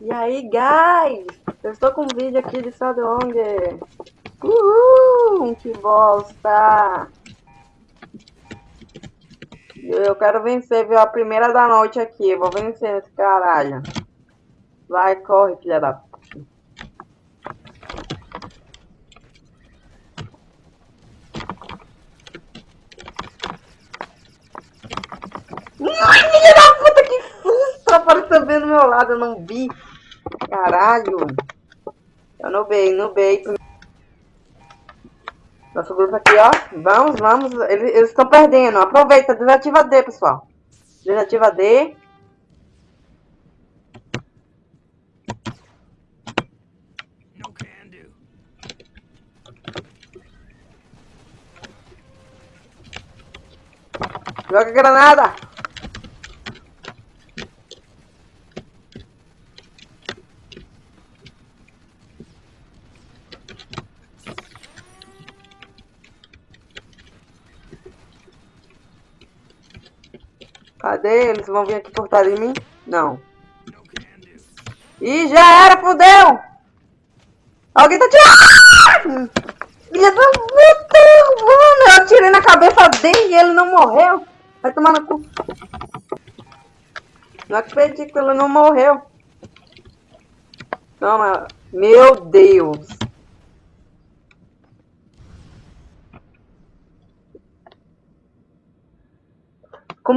E aí, guys? Eu estou com um vídeo aqui de sabe onde? Uhul! Que bosta! Eu quero vencer, viu? A primeira da noite aqui. Eu vou vencer esse caralho. Vai, corre, filha da puta. Ai, filha da puta, que susto! Apareceu bem do meu lado, eu não vi. Caralho. Eu nubei, nubei. Nosso grupo aqui, ó. Vamos, vamos. Eles estão perdendo. Aproveita, desativa D, pessoal. Desativa D. Joga granada! Cadê? Eles vão vir aqui trás de mim? Não. Ih, já era, fodeu! Alguém tá tirando! Filha! Mano, eu atirei na cabeça dele e ele não morreu. Vai tomar no cu. Não acredito ele não morreu. Toma. Meu Deus.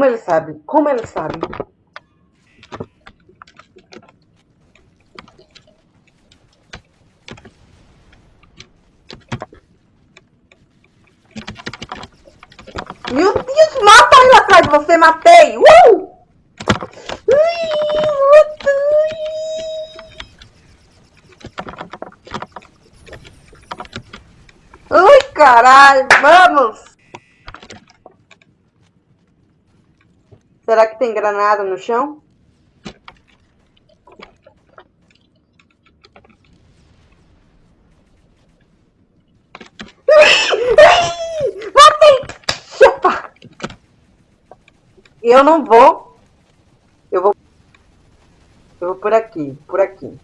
Como ele sabe? Como ele sabe? Meu Deus, mata ele atrás de você, matei! Uh! Ai, caralho, vamos! Será que tem granada no chão? Chupa! Eu não vou. Eu vou. Eu vou por aqui, por aqui.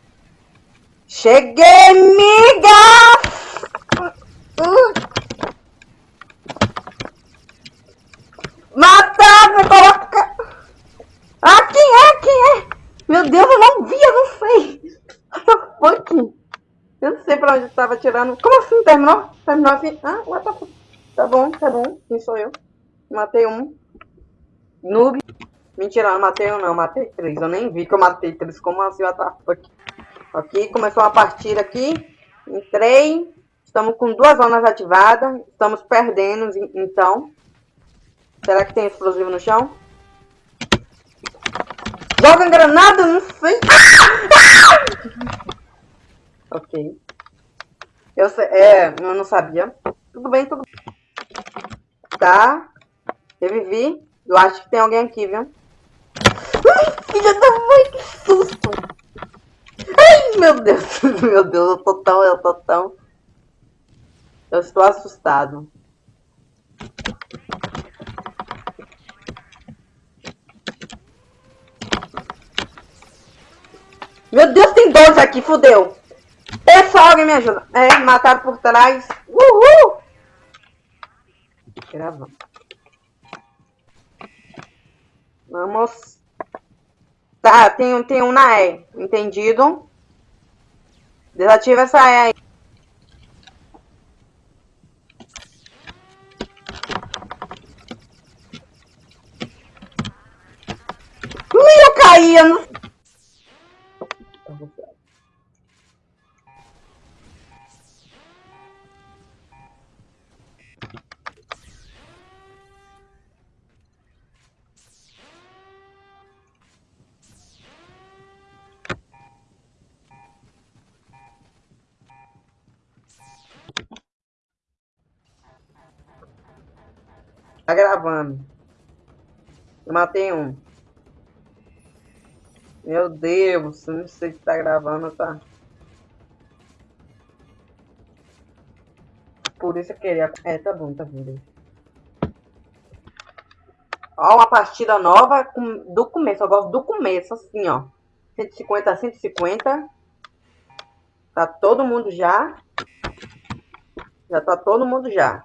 Cheguei, miga! Meu Deus, eu não vi, eu não sei. What the fuck? Eu não sei pra onde estava tirando. Como assim? Terminou? Terminou assim? Ah, what the fuck? Tá bom, tá bom. Quem sou eu? Matei um. Noob. Mentira, não matei um não, matei três. Eu nem vi que eu matei três. Como assim, what the fuck? Ok, começou uma partida aqui. Entrei. Estamos com duas zonas ativadas. Estamos perdendo, então. Será que tem explosivo no chão? Joga granada, não sei. ok. Eu sei, é, eu não sabia. Tudo bem, tudo bem. Tá. Revivi. Eu acho que tem alguém aqui, viu? Ai, filha da mãe, que susto. Ai, meu Deus. Meu Deus, eu tô tão, eu tô tão... Eu estou assustado. Meu Deus, tem dois aqui, fudeu. Pessoal, alguém me ajuda. É, mataram por trás. Uhul! Gravando. Vamos. Tá, tem, um, tem um na E. Entendido? Desativa essa E aí. Ui, eu caí, eu não Tá gravando. Eu matei um. Meu Deus, não sei se tá gravando, tá? Por isso eu queria... É, tá bom, tá bom. Ó, uma partida nova do começo. Eu gosto do começo, assim, ó. 150 a 150. Tá todo mundo já. Já tá todo mundo já.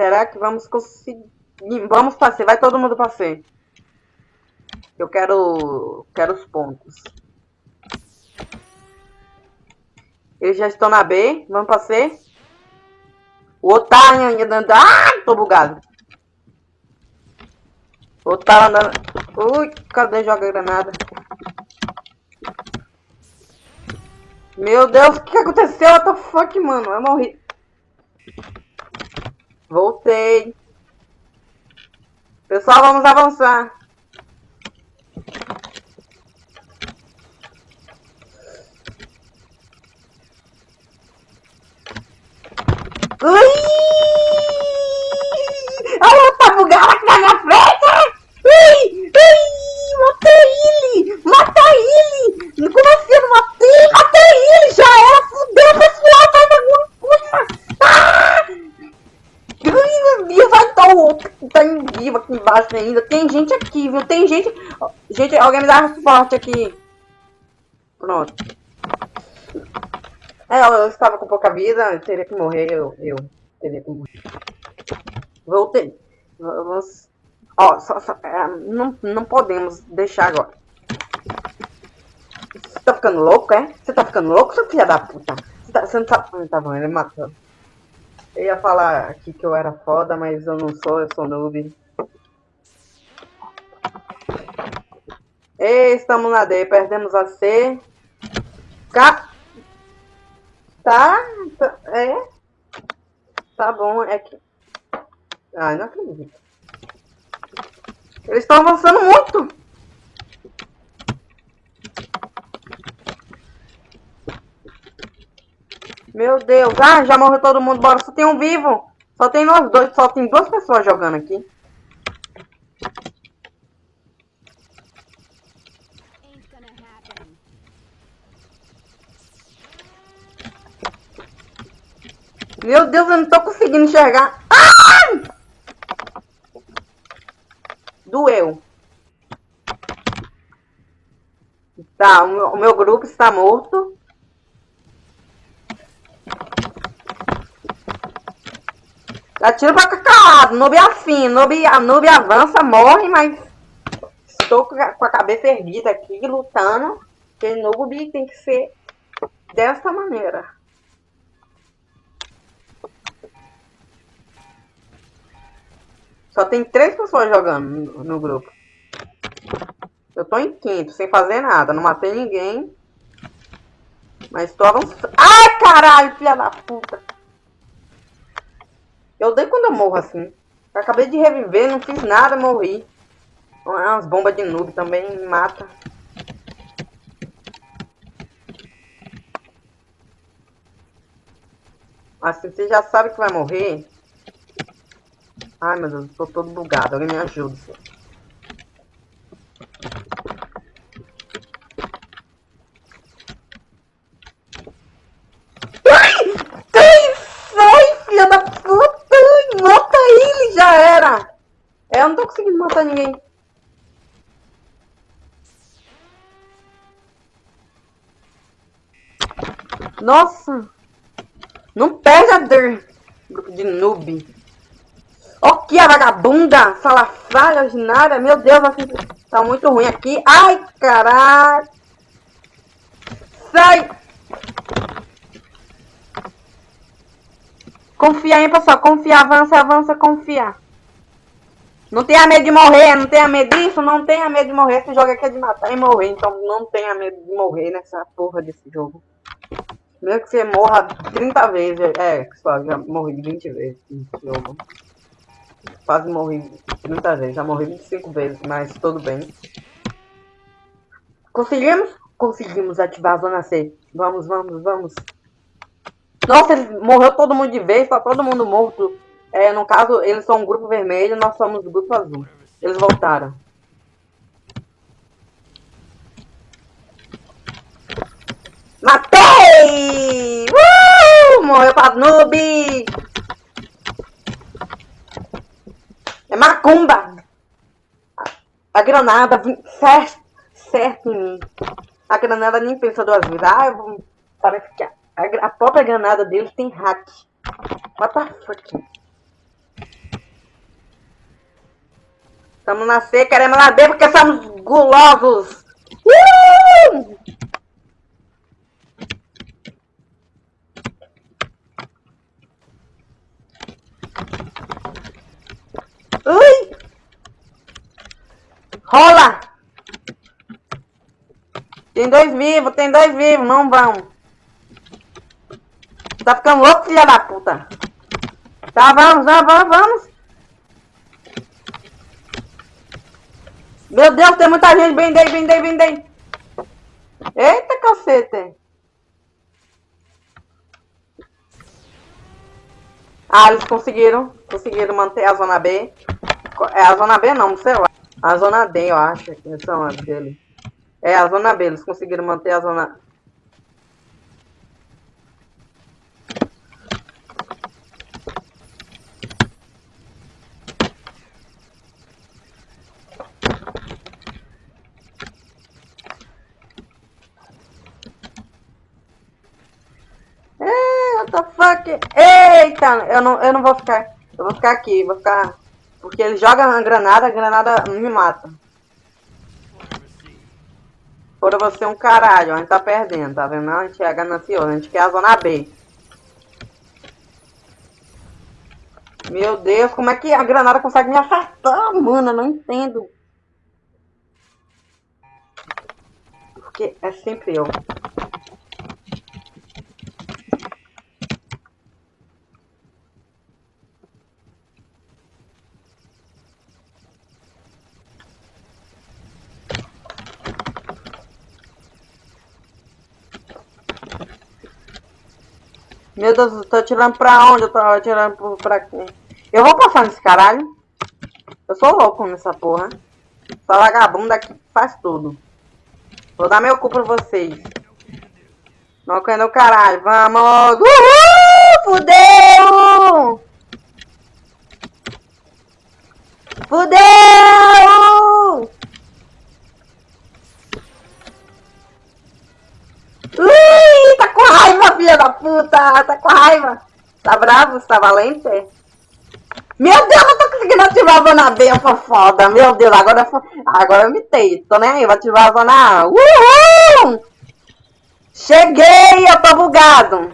Será que vamos conseguir? Vamos passear. Vai todo mundo passear. Eu quero, quero os pontos. Eles já estão na B. Vamos pra. O tá andando. Ah, tô bugado. O tá andando. Ui, cadê joga granada? Meu Deus, o que aconteceu? What the fuck, mano? Eu morri. Voltei. Pessoal, vamos avançar. Ui! Olha, tá bugado aqui na minha frente! Ui! Ui! Matei ele! Mata ele! Como assim eu não matei? Matei ele! Já era! Fudeu, pessoal! Vai na minha puta! Ah! Ai, meu Deus! Vai tá o outro que tá em vivo aqui embaixo ainda. Tem viu? Tem gente... Gente, alguém me dá suporte aqui. Pronto. É, eu, estava com pouca vida, eu teria que morrer, eu, eu teria que morrer. Voltei. Vamos... Ó, só, só, é, não, não podemos deixar agora. Você tá ficando louco, é? Você tá ficando louco, seu filho da puta? Você, tá, você não tá... Ah, tá bom, ele matou. Eu ia falar aqui que eu era foda, mas eu não sou, eu sou noob. E estamos na D, perdemos a C. K. Tá, tá, é. Tá bom, é que... Ai, não acredito. Eles estão avançando muito. Meu Deus. Ah, já morreu todo mundo. Bora, só tem um vivo. Só tem nós dois, só tem duas pessoas jogando aqui. Meu Deus, eu não tô conseguindo enxergar. Ah! Doeu. Tá, o meu, o meu grupo está morto. Atira pra calado, noob afim, noob, noob avança, morre, mas estou com a cabeça erguida aqui, lutando, porque noob tem que ser dessa maneira. Só tem três pessoas jogando no, grupo. Eu tô em quinto, sem fazer nada. Não matei ninguém. Mas tô avançando. Ai, caralho, filha da puta. Eu odeio quando eu morro assim. Eu acabei de reviver, não fiz nada, morri. Umas bombas de noob também me mata. Assim você já sabe que vai morrer. Ai meu Deus, tô todo bugado. Alguém me ajuda. Ai! Sai, filha da puta! Mata ele, já era! Eu não tô conseguindo matar ninguém. Nossa! Não perde a dor! Grupo de noob. Vagabunda, salafrária, ordinária. Meu Deus, assim, tá muito ruim aqui. Ai, caralho. Sai. Confia aí, pessoal. Confia, avança, avança, confia. Não tenha medo de morrer, não tenha medo disso, não tenha medo de morrer. Esse jogo aqui é de matar e morrer, então não tenha medo de morrer nessa porra desse jogo. Mesmo que você morra 30 vezes, é, pessoal, já morri 20 vezes nesse jogo. Quase morri 30 vezes, já morri 25 vezes, mas tudo bem. Conseguimos? Conseguimos ativar a zona C. Vamos, vamos, vamos. Nossa, morreu todo mundo de vez, tá todo mundo morto. É, no caso, eles são um grupo vermelho, nós somos o grupo azul. Eles voltaram. Matei! Uh! Morreu pra noob! É macumba! A granada certo, certo em mim. A granada nem pensa duas vezes. Ah, vou... Parece que a, a, própria granada dele tem hack. What the fuck? Estamos na C, queremos lá dentro porque somos gulosos. Uh! Ui! Rola! Tem dois vivos, tem dois vivos, não vão. Tá ficando louco, filha da puta. Tá, vamos, vamos, vamos, vamos. Meu Deus, tem muita gente. Vendei, vendei, vendei. Eita, cacete. Ah, eles conseguiram. Conseguiram manter a zona B. É a zona B não, sei lá. A zona D, eu acho. Que são as dele. É a zona B. Eles conseguiram manter a zona... Eita, eu não, eu não vou ficar. Eu vou ficar aqui, vou ficar. Porque ele joga a granada, a granada me mata. Você um caralho, a gente tá perdendo, tá vendo? A gente é ganancioso, a gente quer a zona B. Meu Deus, como é que a granada consegue me acertar, mano? Eu não entendo. Porque é sempre eu. Meu Deus, eu tô atirando pra onde? Eu tô atirando pra quê? Eu vou passar nesse caralho. Eu sou louco nessa porra. Essa vagabunda aqui faz tudo. Vou dar meu cu pra vocês. Não caindo o caralho. Vamos! Uhul! Fudeu! Fudeu! Raiva, filha da puta! Tá com raiva! Tá bravo? Tá valente? Meu Deus, eu tô conseguindo ativar a zona B, eu sou foda. Meu Deus, agora, agora eu mitei. Tô nem aí, vou ativar a zona A. Uhul! Cheguei, eu tô bugado.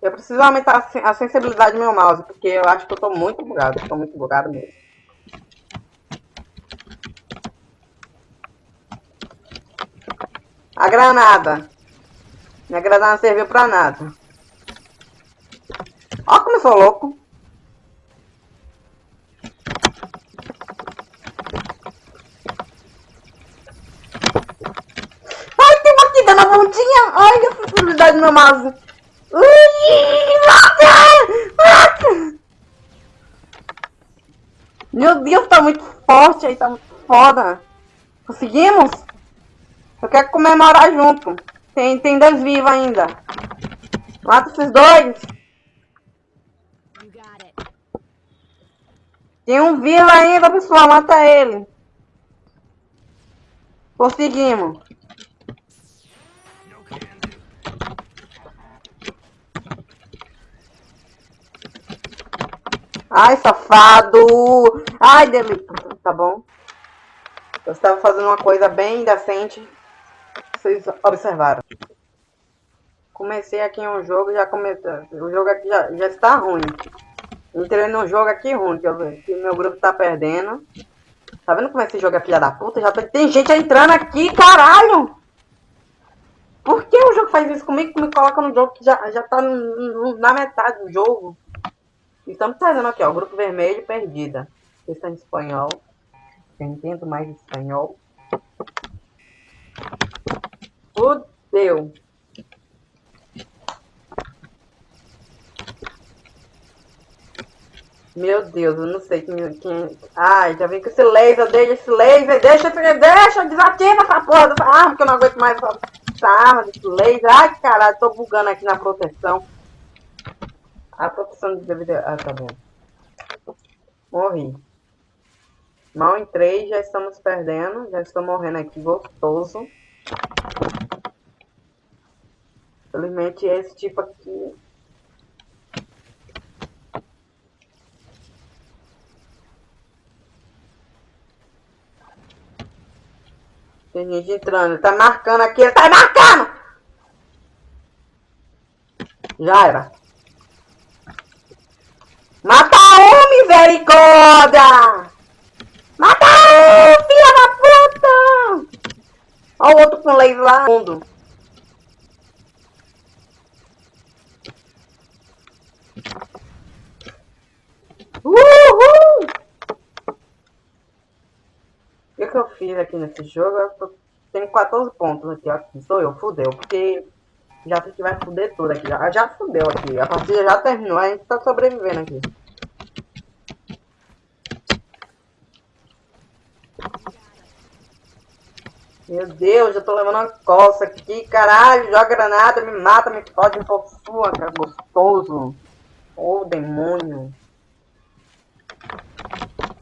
Eu preciso aumentar a sensibilidade do meu mouse, porque eu acho que eu tô muito bugado. Eu tô muito bugado mesmo. A granada. Minha granada não serviu pra nada. Ó como eu sou louco. Ai, tem uma aqui dando a pontinha. Ai, a sensibilidade no mouse. Ui, mata! Mata! Meu Deus, tá muito forte aí, tá muito foda. Conseguimos? Eu quero comemorar junto. Tem, tem dois vivos ainda. Mata esses dois. Tem um vivo ainda, pessoal. Mata ele. Conseguimos. Ai, safado. Ai, delícia. Tá bom. Eu estava fazendo uma coisa bem decente vocês observaram. Comecei aqui um jogo, já comecei. O jogo aqui já, já está ruim. Entrei num jogo aqui ruim, que, eu, que meu grupo tá perdendo. Tá vendo como esse jogo é filha da puta? Já tem gente entrando aqui, caralho! Por que o jogo faz isso comigo? Me coloca no jogo que já, já tá na metade do jogo. Estamos fazendo aqui, ó. Grupo vermelho, perdida. Está em espanhol. Eu entendo mais espanhol. Fudeu. Meu Deus, eu não sei quem, quem... Ai, já vem com esse laser, deixa esse laser, deixa, deixa, desativa essa porra dessa arma, que eu não aguento mais essa, essa arma desse laser. Ai, caralho, tô bugando aqui na proteção. A produção de DVD... Ah, tá bom. Morri. Mal em 3, já estamos perdendo. Já estou morrendo aqui, gostoso. Infelizmente, esse tipo aqui... Tem gente entrando. Ele tá marcando aqui. Ele tá marcando! Já era. Mata um, misericórdia! Mata um, filha da puta! Olha o outro com laser lá. Uhul! O que, eu fiz aqui nesse jogo? Eu tenho 14 pontos aqui, aqui. Sou eu, fudeu, porque já sei que vai fuder tudo aqui. Já, já fudeu aqui. A partida já terminou, a gente tá sobrevivendo aqui. Meu Deus, eu tô levando uma coça aqui, caralho. Joga granada, me mata, me fode pouco sua, cara. Gostoso. Ô, oh, demônio.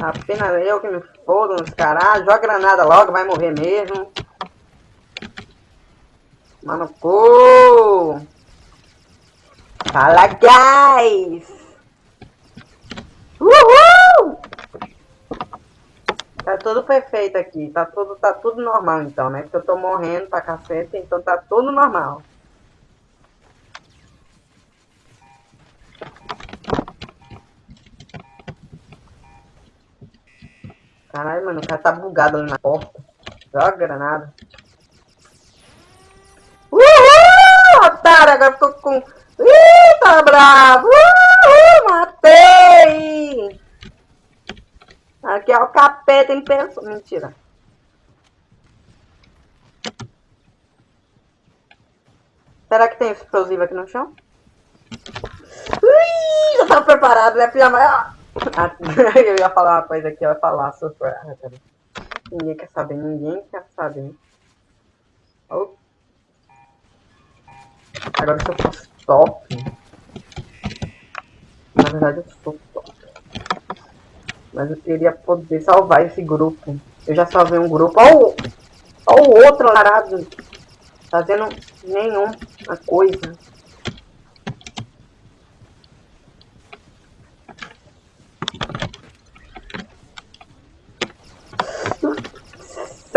Apenas eu que me fodo nos caralho. Joga granada logo, vai morrer mesmo. Mano, cu! Fala, guys! Uhul! Tá tudo perfeito aqui. Tá tudo, tá tudo normal, então, né? Porque eu tô morrendo pra cacete, então tá tudo normal. Caralho, mano, o cara tá bugado ali na porta. Joga granada. otário, agora ficou com... Ih, tá bravo! Uhul, matei! Aqui é o capeta em pessoa. Mentira. Será que tem explosivo aqui no chão? Ui, já tava preparado, né, filha? eu ia falar coisa aqui, eu ia falar sobre... Ah, ninguém quer saber, ninguém quer saber. Oh. Agora se eu fosse top. Na verdade eu sou top. Mas eu queria poder salvar esse grupo. Eu já salvei um grupo. Olha o, o outro larado. Fazendo nenhuma coisa.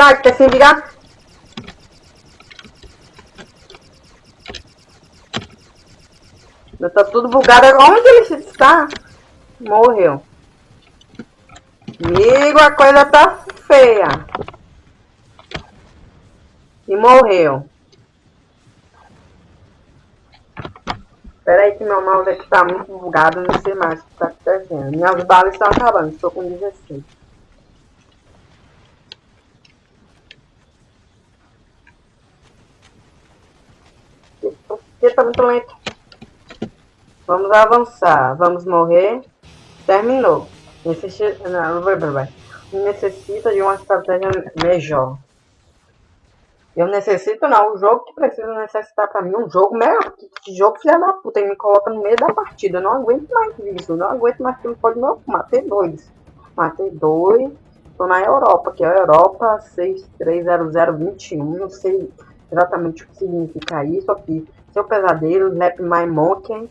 Sai, quer se virar? Tá tudo bugado. Onde ele está? Morreu. Amigo, a coisa tá feia. E morreu. Espera aí que meu mouse aqui tá muito bugado, não sei mais o que tá acontecendo. Minhas balas estão acabando, estou com 16. Por que tá muito lento? Vamos avançar. Vamos morrer. Terminou. Necessita, não, vai, vai. Necessita de uma estratégia melhor. Eu necessito não. O jogo que precisa necessitar pra mim um jogo melhor. Que, jogo filha da puta. Ele me coloca no meio da partida. Eu não aguento mais isso. Não aguento mais que não pode não. Matei dois. Matei dois. Tô na Europa, que é a Europa 630021. Não sei exatamente o que significa isso aqui. Seu pesadelo, Lap My Monkey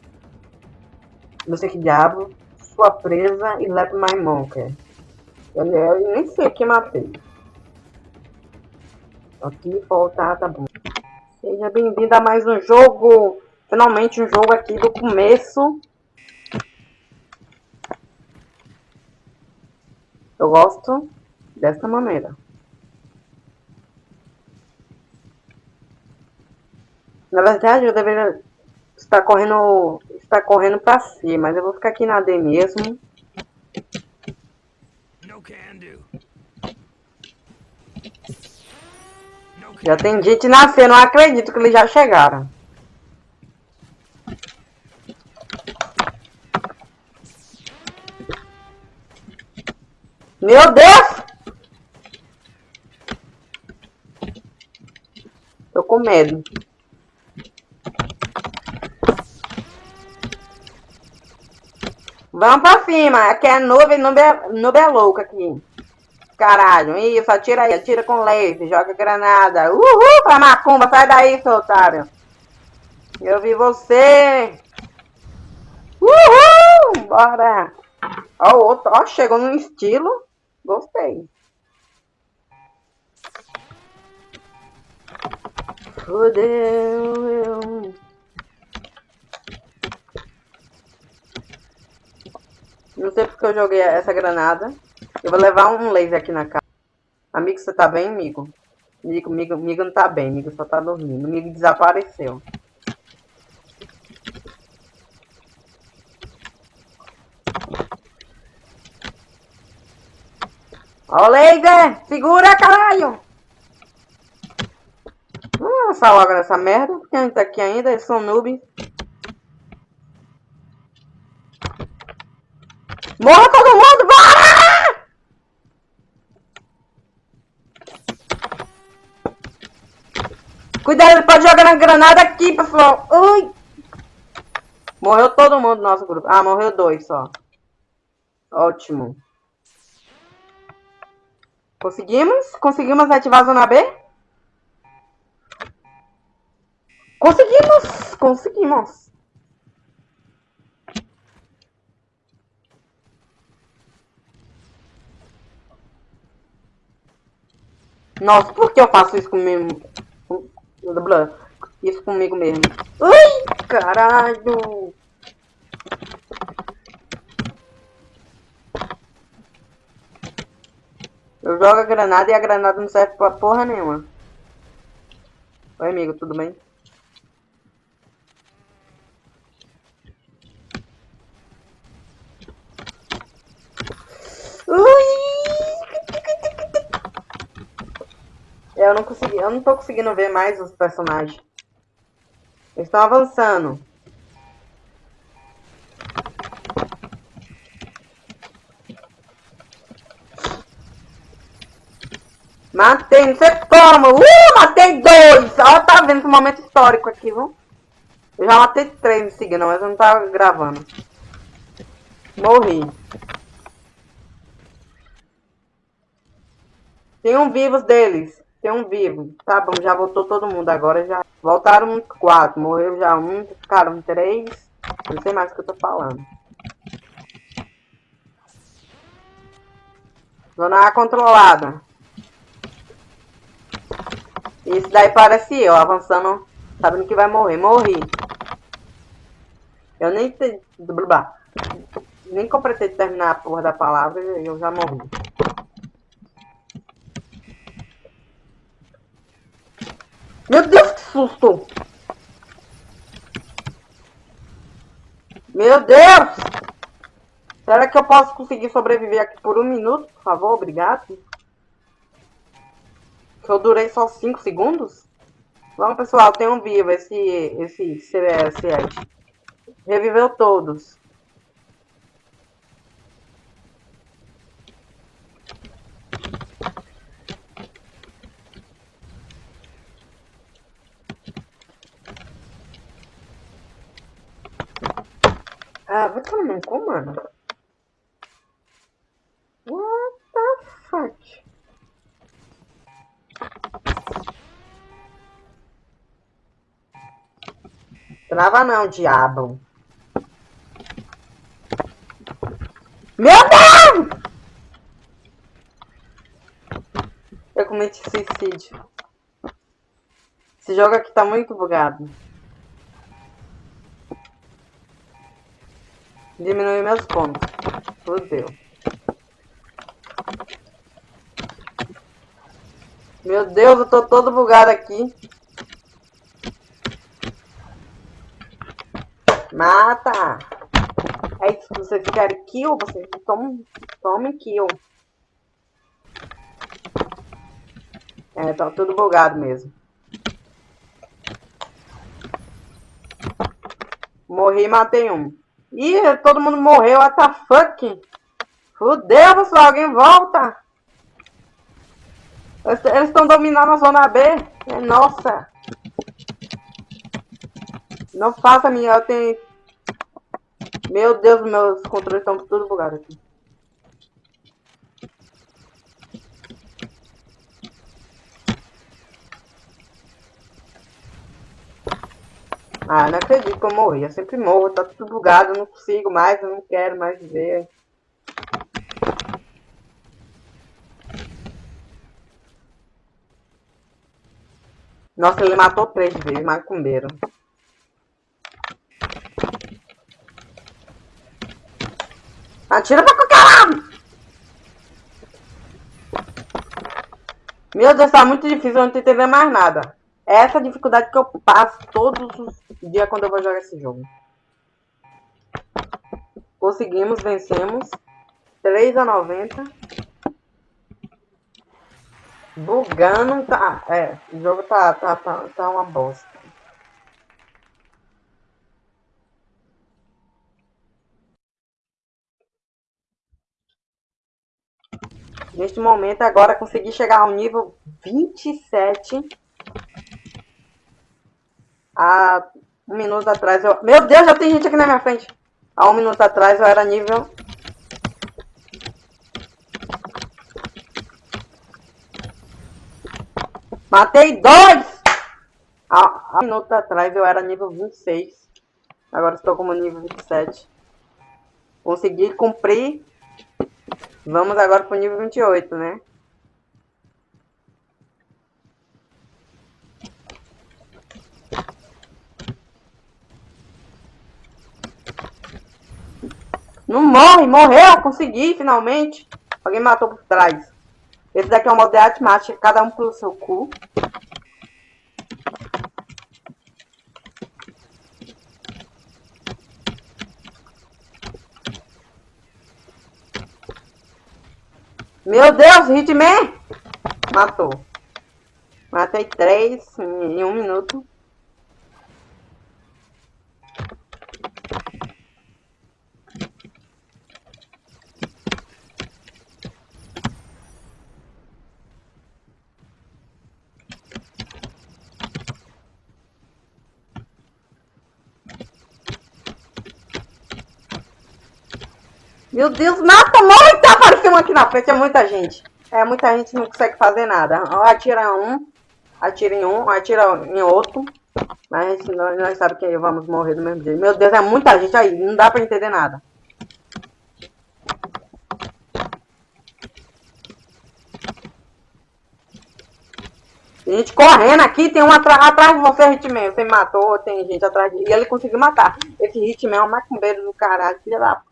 não sei que diabo, sua presa e let my monkey. Eu, eu nem sei que matei. Aqui voltar, tá bom. Seja bem-vindo a mais um jogo. Finalmente um jogo aqui do começo. Eu gosto dessa maneira. Na verdade, eu deveria estar correndo tá correndo pra C, mas eu vou ficar aqui na D mesmo. Já tem gente nascendo, não acredito que eles já chegaram. Meu Deus! Tô com medo. Vamos pra cima. Aqui é nuvem, nuvem, é, louca aqui. Caralho. Isso, atira aí. Atira com laser. Joga granada. Uhul, pra macumba. Sai daí, seu otário. Eu vi você. Uhul! Bora. Ó, o outro. Ó, chegou no estilo. Gostei. Fudeu. Não sei porque eu joguei essa granada. Eu vou levar um laser aqui na casa. Amigo, você tá bem, amigo? Amigo, amigo, amigo não tá bem, amigo só tá dormindo. Amigo desapareceu. Ó o laser! Segura, caralho! Vamos lançar logo nessa merda, porque a gente tá aqui ainda, eles são noobs. Morra todo mundo, bora! Cuidado, ele pode jogar na granada aqui, pessoal. Morreu todo mundo do nosso grupo. Ah, morreu dois só. Ótimo. Conseguimos? Conseguimos ativar a zona B? Conseguimos! Conseguimos! Nossa, por que eu faço isso comigo? Isso comigo mesmo. Ai, caralho! Eu jogo a granada e a granada não serve pra porra nenhuma. Oi, amigo, tudo bem? Eu não consegui, eu não tô conseguindo ver mais os personagens. Eles estão avançando. Matei, não sei como. Uh, matei dois. Ó, tá vendo esse momento histórico aqui, viu? Eu já matei três me seguindo, mas eu não tava gravando. Morri. Tem um vivos deles. Tem um vivo. Tá bom, já voltou todo mundo agora. já Voltaram quatro. Morreu já um. Ficaram três. Não sei mais o que eu tô falando. Zona A controlada. Isso daí parece eu, avançando, sabendo que vai morrer. Morri. Eu nem... Te... Nem completei de terminar a porra da palavra e eu já morri. Meu Deus, que susto! Meu Deus! Será que eu posso conseguir sobreviver aqui por um minuto, por favor? Obrigado. Que eu durei só 5 segundos? Vamos, pessoal, tem um vivo esse, esse CBS. Reviveu todos. Ah, vai tomar no cu, mano. What the fuck? Trava não, diabo. Meu Deus! Eu cometi suicídio. Esse jogo aqui tá muito bugado. Diminui meus pontos. Fudeu. Meu Deus, eu tô todo bugado aqui. Mata! Aí, se vocês querem kill, vocês tomem, tomem kill. É, tá tudo bugado mesmo. Morri e matei um. Ih, todo mundo morreu, what the fuck? Fudeu, pessoal, alguém volta. Eles estão dominando a zona B. É nossa. Não faça minha, eu tenho... Meu Deus, meus controles estão tudo bugados aqui. Ah, não acredito que eu morri. Eu sempre morro, tá tudo bugado, eu não consigo mais, eu não quero mais ver. Nossa, ele matou três vezes, macumbeiro. Atira pra qualquer lado! Meu Deus, tá muito difícil, eu não tô entendendo mais nada. É essa dificuldade que eu passo todos os dias quando eu vou jogar esse jogo. Conseguimos, vencemos. 3 a 90. Bugando, tá. É, o jogo tá, tá, tá, tá uma bosta. Neste momento, agora consegui chegar ao nível 27. Há um minuto atrás eu... Meu Deus, já tem gente aqui na minha frente. Há um minuto atrás eu era nível... Matei dois! Há, há um minuto atrás eu era nível 26. Agora estou como nível 27. Consegui cumprir Vamos agora pro nível 28, né? Não morre, morreu, consegui finalmente. Alguém matou por trás. Esse daqui é o modo de arte cada um pelo seu cu. Meu Deus, Hitman! Matou. Matei três em um minuto. Meu Deus, mata muito! Apareceu um aqui na frente, é muita gente. É, muita gente não consegue fazer nada. Atira um, atira em um, atira em outro. Mas a gente, nós sabemos que vamos morrer do mesmo jeito. Meu Deus, é muita gente aí, não dá pra entender nada. Tem gente correndo aqui, tem um atrás, de você, Hitman. Você matou, tem gente atrás de... E ele conseguiu matar. Esse Hitman é um macumbeiro do caralho, filha da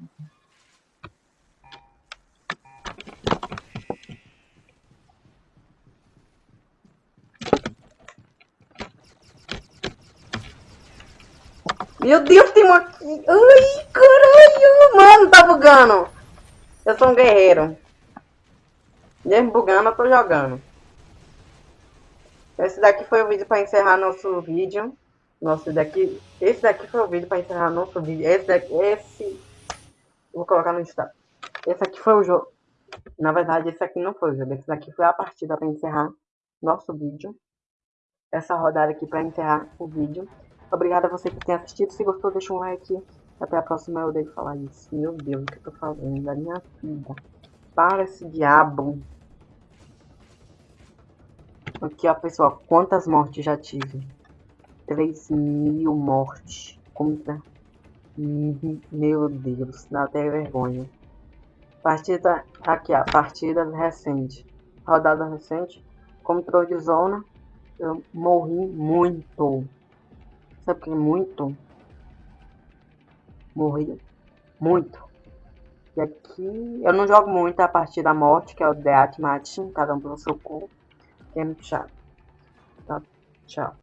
Meu Deus, tem uma. Ai, caralho. Mano, tá bugando. Eu sou um guerreiro. Mesmo bugando, eu tô jogando. Esse daqui foi o vídeo para encerrar nosso vídeo. Nosso daqui, esse daqui foi o vídeo para encerrar nosso vídeo. Esse daqui, esse, vou colocar no Instagram. Esse aqui foi o jogo. Na verdade, esse aqui não foi o jogo. Esse daqui foi a partida para encerrar nosso vídeo. Essa rodada aqui para encerrar o vídeo. Obrigada a você que tem assistido. Se gostou, deixa um like. Até a próxima. Eu odeio falar isso. Meu Deus, o que eu tô falando? Da minha vida. Para esse diabo. Aqui, ó, pessoal. Quantas mortes já tive? 3 mil mortes. Conta. Meu Deus. Dá até vergonha. Partida. Aqui, ó. Partida recente. Rodada recente. Controle de zona. Eu morri muito. Sabe que muito? Morri muito. E aqui eu não jogo muito a partir da morte, que é o Death Match, cada um pelo seu. Que é muito chato. Tá? Tchau.